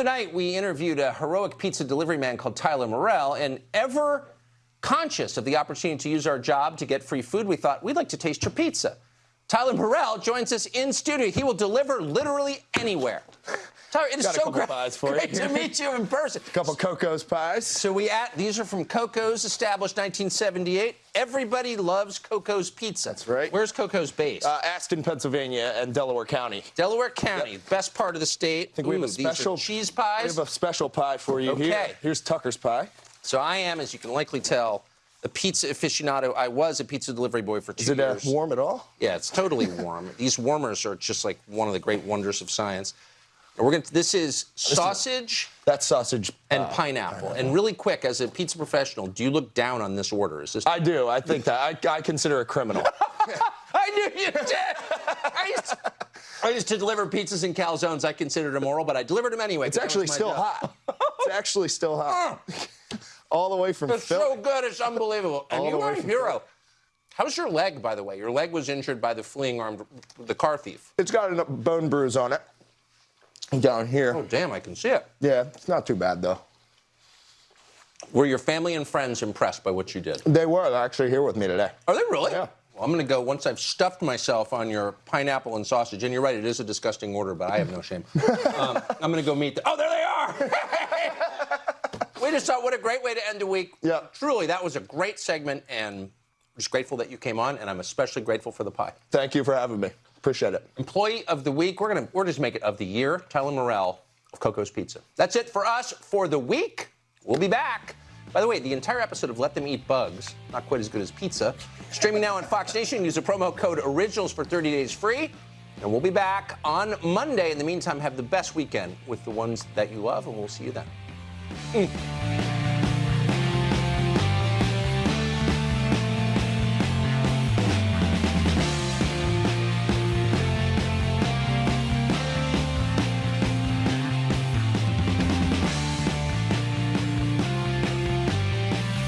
Tonight, we interviewed a heroic pizza delivery man called Tyler Morrell, and ever conscious of the opportunity to use our job to get free food, we thought we'd like to taste your pizza. Tyler Morrell joins us in studio. He will deliver literally anywhere. Tyler, it is so great, pies for great to meet you in person. A couple Coco's pies. So we at these are from Coco's, established 1978. Everybody loves Coco's pizza. That's right. Where's Coco's based? Uh, Aston, Pennsylvania, and Delaware County. Delaware County, best part of the state. I think we have Ooh, a special cheese pies. We have a special pie for you Okay. here. Here's Tucker's pie. So I am, as you can likely tell, a pizza aficionado. I was a pizza delivery boy for two Is it uh, years. warm at all? Yeah, it's totally warm. These warmers are just like one of the great wonders of science. We're going to, this is sausage That's sausage. and uh, pineapple. And really quick, as a pizza professional, do you look down on this order? Is this? I do. I think that. I, I consider a criminal. I knew you did. I used, I used to deliver pizzas and calzones. I considered immoral, but I delivered them anyway. It's actually still hot. It's actually still hot. all the way from It's Philly. so good. It's unbelievable. And All you are a hero. How's your leg, by the way? Your leg was injured by the fleeing armed, the car thief. It's got a bone bruise on it. Down here. Oh, damn, I can see it. Yeah, it's not too bad though. Were your family and friends impressed by what you did? They were actually here with me today. Are they really? Yeah. Well, I'm going to go once I've stuffed myself on your pineapple and sausage. And you're right, it is a disgusting order, but I have no shame. um, I'm going to go meet the. Oh, there they are! we just thought, what a great way to end a week. Yeah. Truly, that was a great segment, and I'm just grateful that you came on, and I'm especially grateful for the pie. Thank you for having me. Appreciate it. Employee of the week, we're gonna we're just make it of the year. Tyler Morrell of Coco's Pizza. That's it for us for the week. We'll be back. By the way, the entire episode of Let Them Eat Bugs, not quite as good as pizza, streaming now on Fox Nation. Use the promo code Originals for 30 days free. And we'll be back on Monday. In the meantime, have the best weekend with the ones that you love, and we'll see you then. Mm.